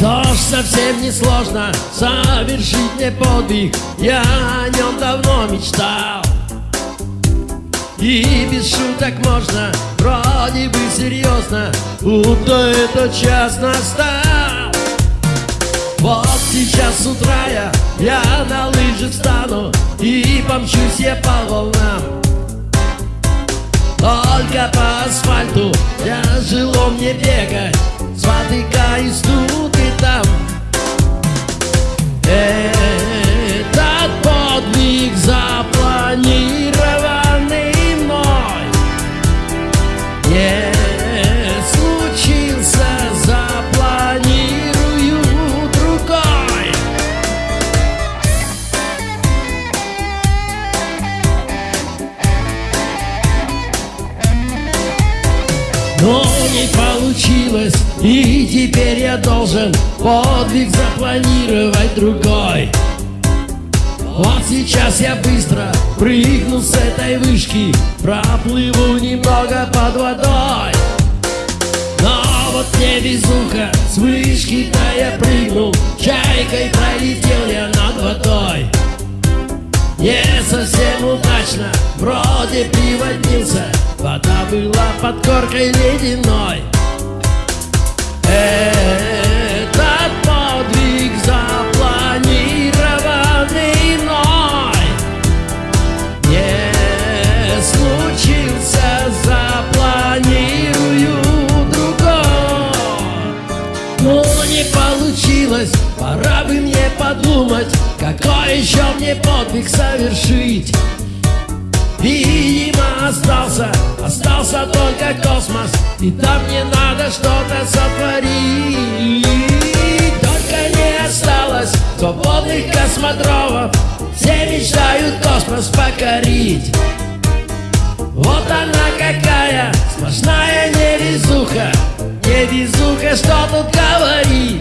Что ж, совсем не сложно совершить мне подвиг. Я о нем давно мечтал. И без шуток можно, вроде бы серьезно Будто этот час настал. Вот сейчас с утра я, я на лыжи встану И помчусь я по волнам. Только по асфальту тяжело мне бегать Спотыкаюсь тут и Но не получилось, и теперь я должен подвиг запланировать другой. Вот сейчас я быстро прыгну с этой вышки, проплыву немного под водой. Но вот не везуха, Не совсем удачно, вроде приводнился Вода была под коркой ледяной. Этот не получилось, пора бы мне подумать Какой еще мне подвиг совершить. Видимо, остался, остался только космос. И там мне надо что-то сотворить. Только не осталось свободных космодромов. Все мечтают космос покорить. Вот она какая, сплошная невезуха. Невезуха, está no cavalinho